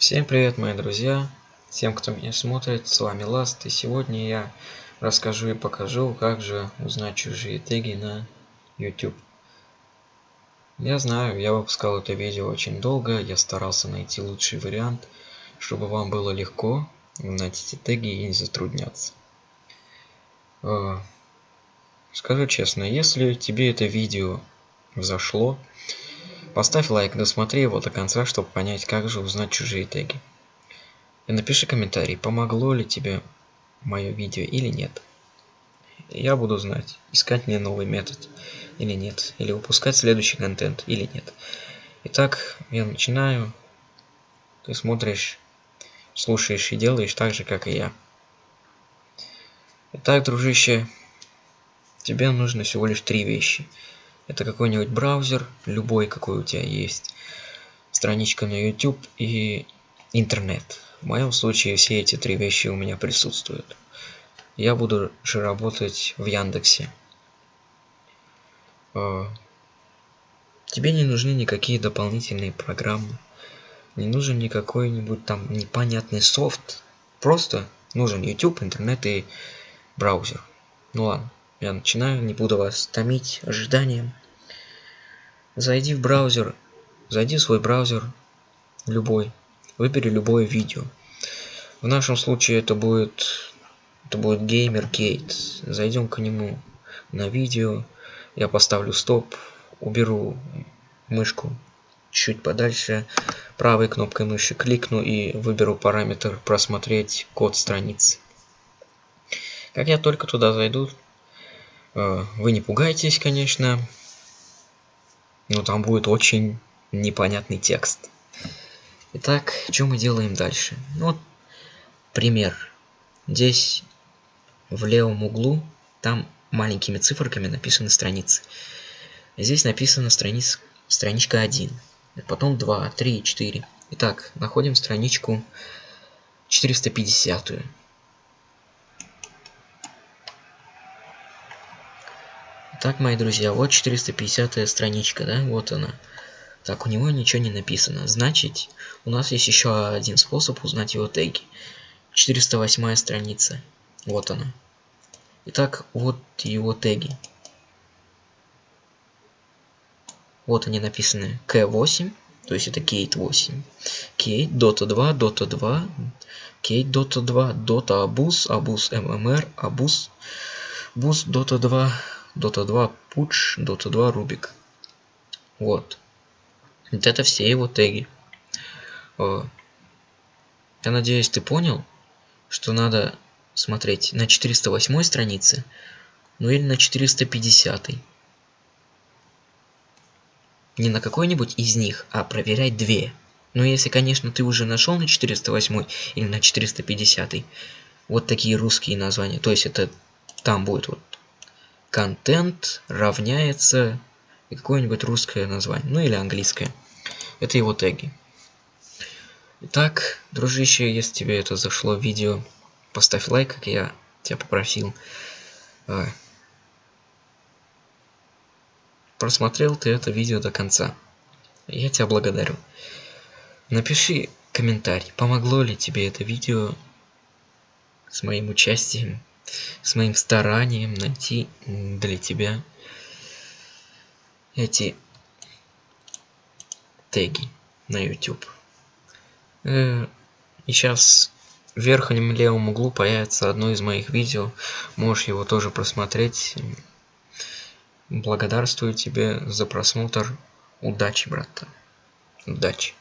Всем привет, мои друзья! Всем, кто меня смотрит, с вами Ласт, и сегодня я расскажу и покажу, как же узнать чужие теги на YouTube. Я знаю, я выпускал это видео очень долго, я старался найти лучший вариант, чтобы вам было легко узнать эти теги и не затрудняться. Э, скажу честно, если тебе это видео зашло, Поставь лайк, досмотри его до конца, чтобы понять, как же узнать чужие теги. И напиши комментарий, помогло ли тебе мое видео или нет. Я буду знать, искать мне новый метод или нет, или выпускать следующий контент или нет. Итак, я начинаю. Ты смотришь, слушаешь и делаешь так же, как и я. Итак, дружище, тебе нужно всего лишь три вещи – это какой-нибудь браузер, любой, какой у тебя есть, страничка на YouTube и интернет. В моем случае все эти три вещи у меня присутствуют. Я буду же работать в Яндексе. А, тебе не нужны никакие дополнительные программы. Не нужен никакой-нибудь там непонятный софт. Просто нужен YouTube, интернет и браузер. Ну ладно, я начинаю, не буду вас томить ожиданием зайди в браузер зайди в свой браузер любой выбери любое видео. В нашем случае это будет это будет gamergate. Зайдем к нему на видео я поставлю стоп уберу мышку чуть подальше правой кнопкой мыши кликну и выберу параметр просмотреть код страницы как я только туда зайду э, вы не пугайтесь конечно но там будет очень непонятный текст. Итак, что мы делаем дальше? Ну, вот пример. Здесь в левом углу там маленькими циферками написаны страницы. Здесь написана страниц, страничка 1. Потом 2, 3, 4. Итак, находим страничку 450. -ю. Так, мои друзья, вот 450 страничка, да, вот она. Так, у него ничего не написано. Значит, у нас есть еще один способ узнать его теги. 408 страница. Вот она. Итак, вот его теги. Вот они написаны K8, то есть это Kate 8. Kate, Dota 2, Dota 2, Kate, Dota 2, Dota Abus, Abus MMR, Abus, Bus, Dota 2, Dota 2 Push, Dota 2 Rubik. Вот. Вот это все его теги. Я надеюсь, ты понял, что надо смотреть на 408 странице, ну или на 450. Не на какой-нибудь из них, а проверять две. Но если, конечно, ты уже нашел на 408 или на 450, вот такие русские названия, то есть это там будет вот контент равняется какое-нибудь русское название, ну или английское. Это его теги. Итак, дружище, если тебе это зашло видео, поставь лайк, как я тебя попросил. А, просмотрел ты это видео до конца. Я тебя благодарю. Напиши комментарий, помогло ли тебе это видео с моим участием с моим старанием найти для тебя эти теги на YouTube. Э, и сейчас в верхнем левом углу появится одно из моих видео. Можешь его тоже просмотреть. Благодарствую тебе за просмотр. Удачи, брат. Удачи.